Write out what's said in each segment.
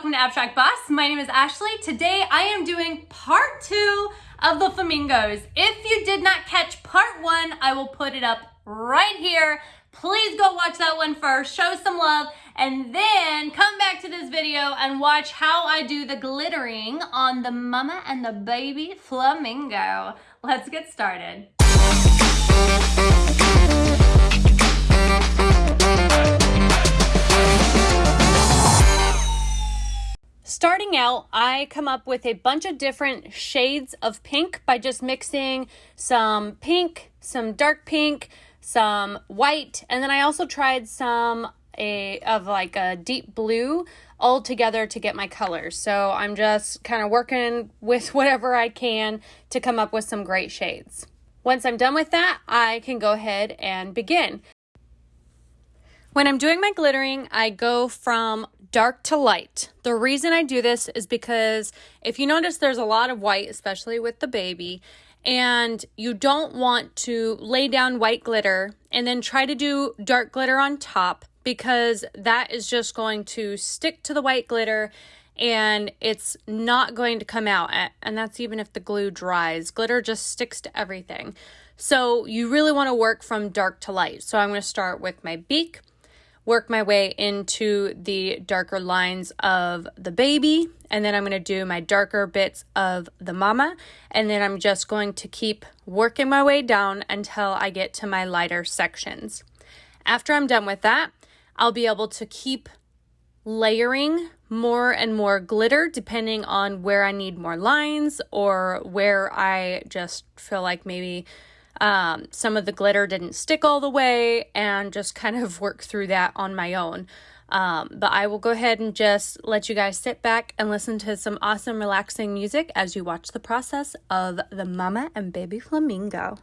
welcome to Abstract Boss. My name is Ashley. Today I am doing part two of the flamingos. If you did not catch part one, I will put it up right here. Please go watch that one first, show some love, and then come back to this video and watch how I do the glittering on the mama and the baby flamingo. Let's get started. Starting out, I come up with a bunch of different shades of pink by just mixing some pink, some dark pink, some white, and then I also tried some a of like a deep blue all together to get my colors. So I'm just kind of working with whatever I can to come up with some great shades. Once I'm done with that, I can go ahead and begin. When I'm doing my glittering, I go from dark to light. The reason I do this is because if you notice there's a lot of white, especially with the baby, and you don't want to lay down white glitter and then try to do dark glitter on top because that is just going to stick to the white glitter and it's not going to come out. And that's even if the glue dries. Glitter just sticks to everything. So you really want to work from dark to light. So I'm going to start with my beak work my way into the darker lines of the baby and then I'm going to do my darker bits of the mama and then I'm just going to keep working my way down until I get to my lighter sections. After I'm done with that, I'll be able to keep layering more and more glitter depending on where I need more lines or where I just feel like maybe um, some of the glitter didn't stick all the way and just kind of work through that on my own. Um, but I will go ahead and just let you guys sit back and listen to some awesome, relaxing music as you watch the process of the mama and baby flamingo.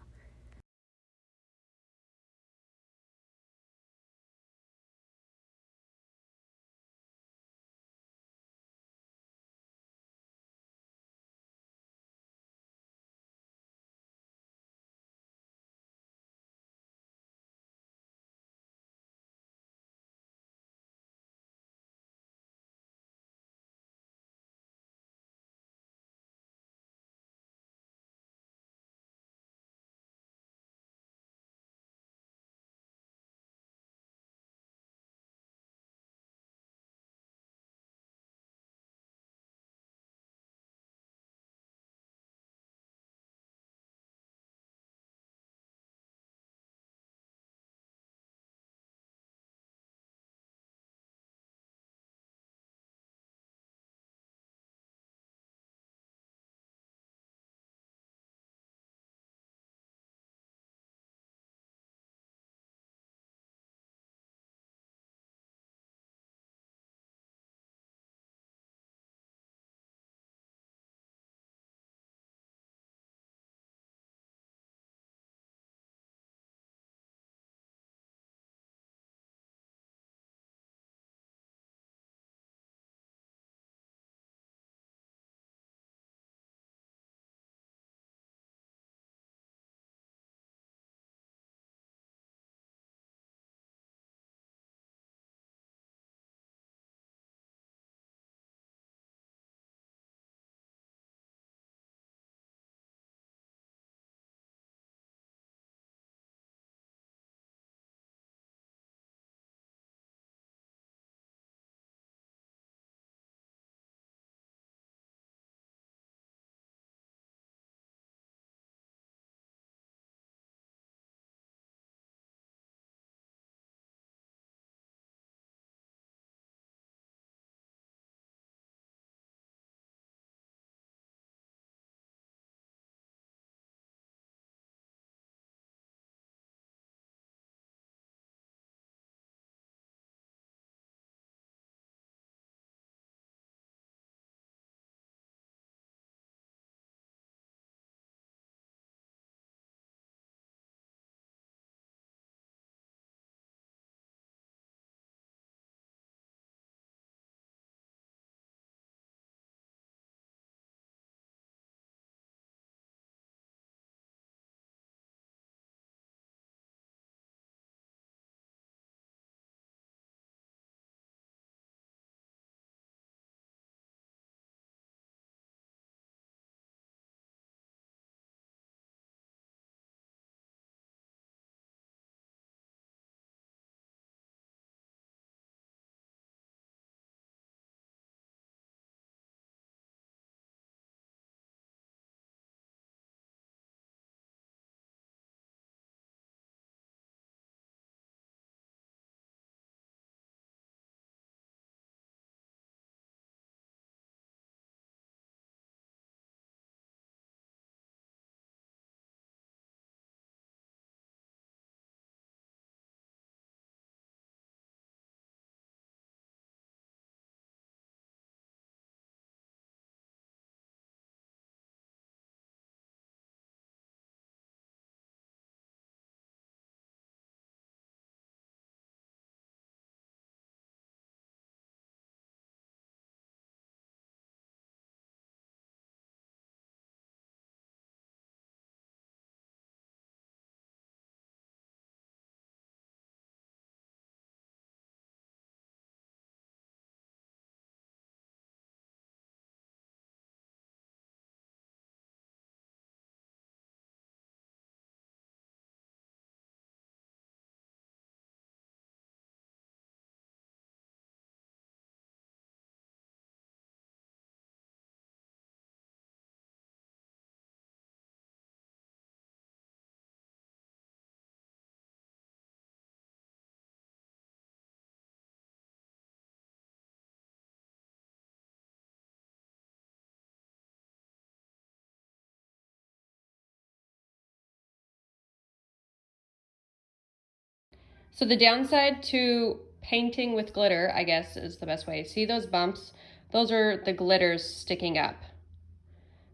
So the downside to painting with glitter, I guess is the best way. See those bumps? Those are the glitters sticking up.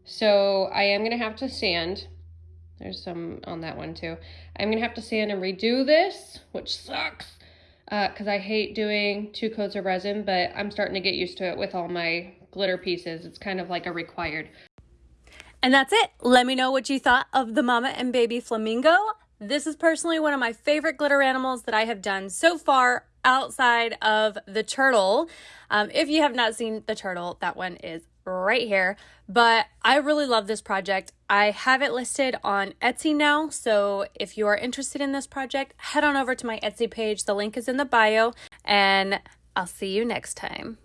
So I am to have to sand. There's some on that one too. I'm to have to sand and redo this, which sucks because uh, I hate doing two coats of resin, but I'm starting to get used to it with all my glitter pieces. It's kind of like a required. And that's it. Let me know what you thought of the Mama and Baby Flamingo. This is personally one of my favorite glitter animals that I have done so far outside of the turtle. Um, if you have not seen the turtle, that one is right here. But I really love this project. I have it listed on Etsy now. So if you are interested in this project, head on over to my Etsy page. The link is in the bio, and I'll see you next time.